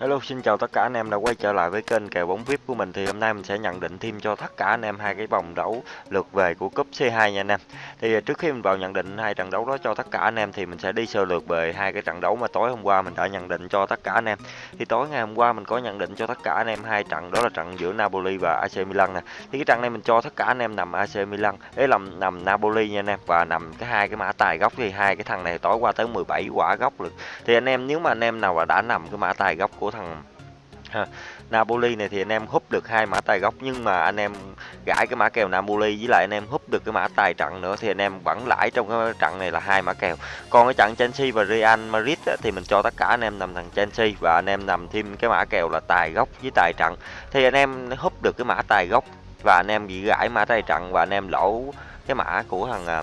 Hello, xin chào tất cả anh em đã quay trở lại với kênh kèo bóng VIP của mình thì hôm nay mình sẽ nhận định thêm cho tất cả anh em hai cái vòng đấu lượt về của cúp C2 nha anh em. Thì à, trước khi mình vào nhận định hai trận đấu đó cho tất cả anh em thì mình sẽ đi sơ lược về hai cái trận đấu mà tối hôm qua mình đã nhận định cho tất cả anh em. Thì tối ngày hôm qua mình có nhận định cho tất cả anh em hai trận đó là trận giữa Napoli và AC Milan nè. Thì cái trận này mình cho tất cả anh em nằm AC Milan, ấy làm nằm Napoli nha anh em và nằm cái hai cái mã tài gốc thì hai cái thằng này tối qua tới 17 quả gốc được. Thì anh em nếu mà anh em nào mà đã nằm cái mã tài gốc của thằng ha. Napoli này thì anh em húp được hai mã tài gốc nhưng mà anh em gãi cái mã kèo Napoli với lại anh em húp được cái mã tài trận nữa thì anh em vẫn lãi trong cái trận này là hai mã kèo còn cái trận Chelsea và Real Madrid á, thì mình cho tất cả anh em nằm thằng Chelsea và anh em nằm thêm cái mã kèo là tài gốc với tài trận thì anh em húp được cái mã tài gốc và anh em bị gãi mã tài trận và anh em lỗ cái mã của thằng à,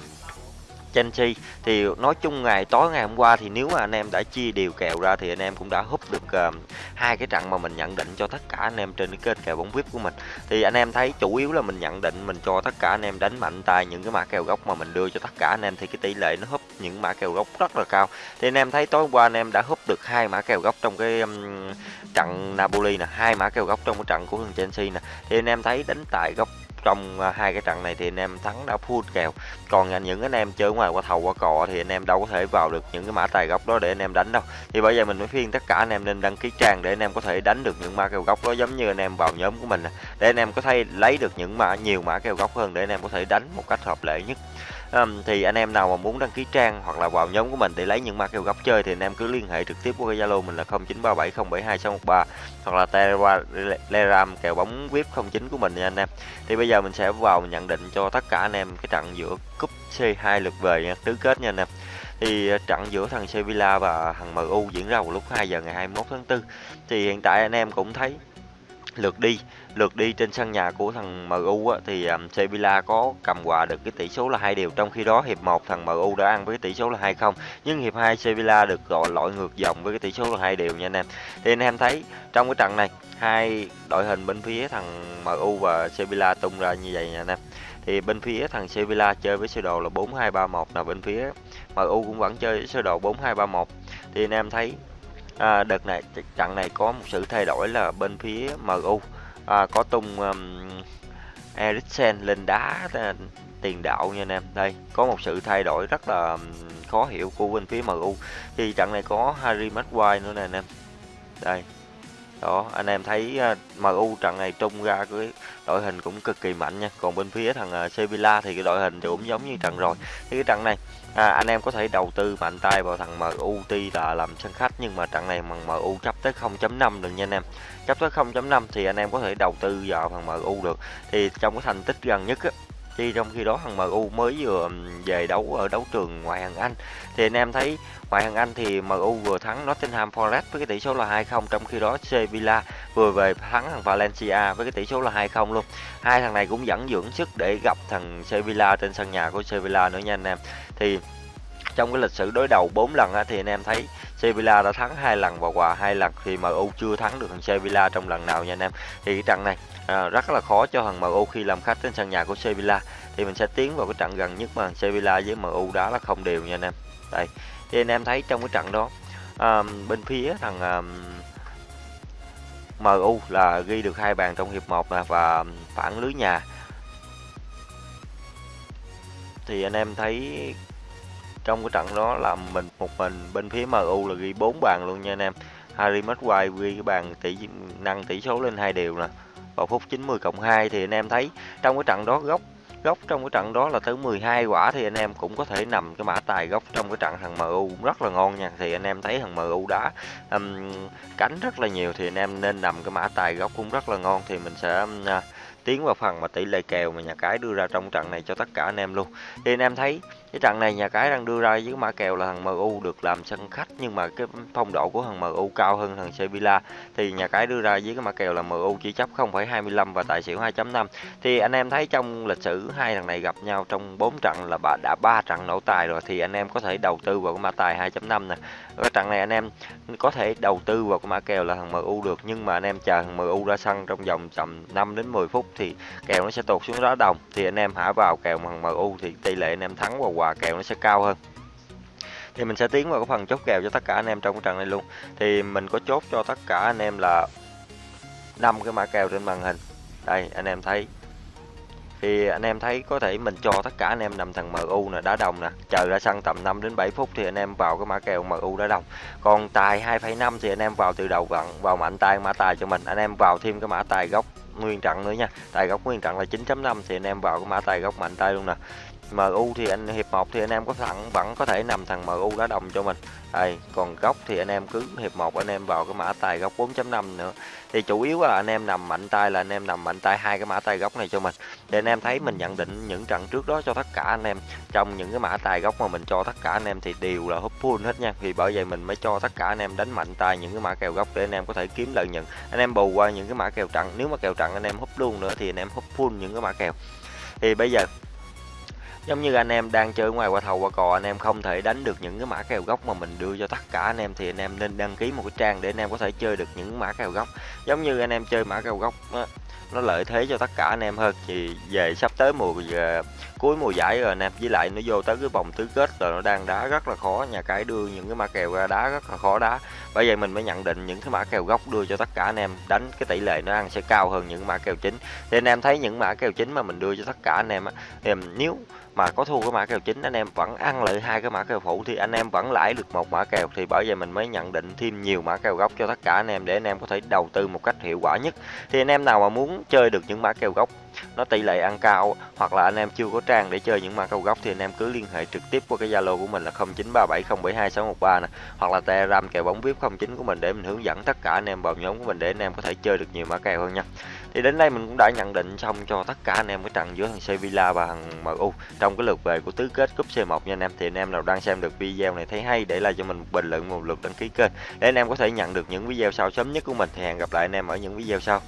Chelsea thì nói chung ngày tối ngày hôm qua thì nếu mà anh em đã chia đều kèo ra thì anh em cũng đã húp được uh, hai cái trận mà mình nhận định cho tất cả anh em trên cái kênh kèo bóng vip của mình. Thì anh em thấy chủ yếu là mình nhận định mình cho tất cả anh em đánh mạnh tay những cái mã kèo gốc mà mình đưa cho tất cả anh em thì cái tỷ lệ nó húp những mã kèo gốc rất là cao. Thì anh em thấy tối qua anh em đã húp được hai mã kèo gốc trong cái um, trận Napoli nè hai mã kèo gốc trong cái trận của thằng Chelsea nè. Thì anh em thấy đánh tài góc trong à, hai cái trận này thì anh em thắng đã full kèo. Còn những anh em chơi ngoài qua thầu qua cò thì anh em đâu có thể vào được những cái mã tài gốc đó để anh em đánh đâu. Thì bây giờ mình mới khuyên tất cả anh em nên đăng ký trang để anh em có thể đánh được những mã kèo gốc đó, giống như anh em vào nhóm của mình để anh em có thể lấy được những mã nhiều mã kèo góc hơn để anh em có thể đánh một cách hợp lệ nhất. Um, thì anh em nào mà muốn đăng ký trang hoặc là vào nhóm của mình để lấy những mã kèo góc chơi thì anh em cứ liên hệ trực tiếp qua Zalo mình là 0937072613 hoặc là Telegram kèo bóng VIP 09 của mình nha anh em. Thì bây giờ mình sẽ vào nhận định cho tất cả anh em cái trận giữa cúp C2 lượt về nha, tứ kết nha anh em. Thì ờ, trận giữa thằng Sevilla và thằng MU diễn ra vào lúc 2 giờ ngày 21 tháng 4 thì hiện tại anh em cũng thấy lượt đi lượt đi trên sân nhà của thằng MU á, thì um, Sevilla có cầm hòa được cái tỷ số là hai điều trong khi đó hiệp 1 thằng MU đã ăn với cái tỷ số là 2-0 nhưng hiệp 2 Sevilla được gọi lội ngược dòng với cái tỷ số là hai điều nha anh em. Thì anh em thấy trong cái trận này hai đội hình bên phía thằng MU và Sevilla tung ra như vậy nha anh em. Thì bên phía thằng Sevilla chơi với sơ đồ là 4-2-3-1 là bên phía MU cũng vẫn chơi với sơ đồ 4-2-3-1 thì anh em thấy à, đợt này trận này có một sự thay đổi là bên phía MU à, có tung um, Eriksen lên đá à, tiền đạo nha anh em. Đây có một sự thay đổi rất là um, khó hiểu của bên phía MU thì trận này có Harry Maguire nữa nè anh em. Đây đó anh em thấy ờ, MU trận này trung ra cái đội hình cũng cực kỳ mạnh nha. Còn bên phía thằng ờ, Sevilla thì cái đội hình cũng giống như trận rồi. Thì cái trận này à, anh em có thể đầu tư mạnh tay vào thằng MU tuy là làm sân khách nhưng mà trận này bằng MU chấp tới 0.5 được nha anh em. Chấp tới 0.5 thì anh em có thể đầu tư vào thằng MU được. Thì trong cái thành tích gần nhất á, thì trong khi đó thằng MU mới vừa về đấu ở đấu trường ngoại hạng Anh. Thì anh em thấy ngoại hạng Anh thì MU vừa thắng Nottingham Forest với cái tỷ số là 2-0 trong khi đó Sevilla vừa về thắng thằng Valencia với cái tỷ số là 2-0 luôn. Hai thằng này cũng vẫn dưỡng sức để gặp thằng Sevilla trên sân nhà của Sevilla nữa nha anh em. Thì trong cái lịch sử đối đầu 4 lần á, thì anh em thấy Sevilla đã thắng hai lần và hòa hai lần thì MU chưa thắng được thằng Sevilla trong lần nào nha anh em. Thì cái trận này à, rất là khó cho thằng MU khi làm khách trên sân nhà của Sevilla. Thì mình sẽ tiến vào cái trận gần nhất mà Sevilla với MU đá là không đều nha anh em. Đây thì anh em thấy trong cái trận đó à, bên phía thằng à, MU là ghi được hai bàn trong hiệp 1 và phản lưới nhà. Thì anh em thấy trong cái trận đó là mình một mình bên phía MU là ghi 4 bàn luôn nha anh em. Harry Maguire ghi cái bàn tỷ năng tỷ số lên hai điều nè. Vào phút 90 cộng 2 thì anh em thấy trong cái trận đó góc góc trong cái trận đó là tới 12 quả thì anh em cũng có thể nằm cái mã tài góc trong cái trận thằng MU cũng rất là ngon nha. Thì anh em thấy thằng MU đá um, cánh rất là nhiều thì anh em nên nằm cái mã tài góc cũng rất là ngon. Thì mình sẽ um, tiến vào phần mà tỷ lệ kèo mà nhà cái đưa ra trong trận này cho tất cả anh em luôn. Thì anh em thấy cái trận này nhà cái đang đưa ra với mã kèo là thằng MU được làm sân khách nhưng mà cái phong độ của thằng MU cao hơn thằng Sevilla. Thì nhà cái đưa ra với cái mã kèo là MU chỉ chấp 0,25 và tài xỉu 2.5 thì anh em thấy trong lịch sử hai thằng này gặp nhau trong 4 trận là bà đã ba trận nổ tài rồi thì anh em có thể đầu tư vào cái mã tài 2.5 nè. Cái trận này anh em có thể đầu tư vào cái mã kèo là thằng MU được nhưng mà anh em chờ thằng MU ra sân trong vòng tầm 5 đến 10 phút thì kèo nó sẽ tụt xuống đá đồng. Thì anh em hả vào kèo thằng MU thì tỷ lệ anh em thắng và hòa quà kèo nó sẽ cao hơn. Thì mình sẽ tiến vào cái phần chốt kèo cho tất cả anh em trong cái trận này luôn. Thì mình có chốt cho tất cả anh em là năm cái mã kèo trên màn hình. Đây anh em thấy. Thì anh em thấy có thể mình cho tất cả anh em nằm thằng MU nè đá đồng nè. Chờ ra sân tầm 5 đến 7 phút thì anh em vào cái mã kèo MU đá đồng. Còn tài 2,5 thì anh em vào từ đầu vặn vào mạnh tay mã tài cho mình. Anh em vào thêm cái mã tài gốc nguyên trận nữa nha. Tài gốc nguyên trận là 9.5 thì anh em vào cái mã tài gốc mạnh tay luôn nè. MU thì anh hiệp 1 thì anh em có thẳng vẫn có thể nằm thằng MU đá đồng cho mình đây còn góc thì anh em cứ hiệp 1 anh em vào cái mã tài góc 4.5 nữa thì chủ yếu là anh em nằm mạnh tay là anh em nằm mạnh tay hai cái mã tài góc này cho mình để anh em thấy mình nhận định những trận trước đó cho tất cả anh em trong những cái mã tài góc mà mình cho tất cả anh em thì đều là húp full hết nha thì bởi vậy mình mới cho tất cả anh em đánh mạnh tay những cái mã kèo góc để anh em có thể kiếm lợi nhuận anh em bù qua những cái mã kèo trận nếu mà kèo trận anh em húp luôn nữa thì anh em húp full những cái mã kèo thì bây giờ giống như anh em đang chơi ngoài qua thầu qua cò anh em không thể đánh được những cái mã kèo gốc mà mình đưa cho tất cả anh em thì anh em nên đăng ký một cái trang để anh em có thể chơi được những mã kèo gốc. Giống như anh em chơi mã kèo gốc đó, nó lợi thế cho tất cả anh em hơn. Thì về sắp tới mùa về cuối mùa giải rồi anh em với lại nó vô tới cái vòng tứ kết rồi nó đang đá rất là khó. Nhà cái đưa những cái mã kèo ra đá rất là khó đá. Bởi vậy mình mới nhận định những cái mã kèo gốc đưa cho tất cả anh em đánh cái tỷ lệ nó ăn sẽ cao hơn những mã kèo chính. Thì anh em thấy những mã kèo chính mà mình đưa cho tất cả anh em á thì nếu mà có thua cái mã kèo chính, anh em vẫn ăn lợi hai cái mã kèo phụ thì anh em vẫn lãi được một mã kèo. Thì bởi vậy mình mới nhận định thêm nhiều mã kèo gốc cho tất cả anh em để anh em có thể đầu tư một cách hiệu quả nhất. Thì anh em nào mà muốn chơi được những mã kèo gốc nó tỷ lệ ăn cao, hoặc là anh em chưa có trang để chơi những mã cầu gốc thì anh em cứ liên hệ trực tiếp qua cái Zalo của mình là 0937072613 nè hoặc là Telegram kèo bóng VIP 09 của mình để mình hướng dẫn tất cả anh em vào nhóm của mình để anh em có thể chơi được nhiều mã kèo hơn nha. Thì đến đây mình cũng đã nhận định xong cho tất cả anh em cái trận giữa thằng Sevilla và thằng MU trong cái lượt về của tứ kết cúp C1 nha anh em. Thì anh em nào đang xem được video này thấy hay để lại cho mình bình luận, một lượt đăng ký kênh để anh em có thể nhận được những video sau sớm nhất của mình thì hẹn gặp lại anh em ở những video sau.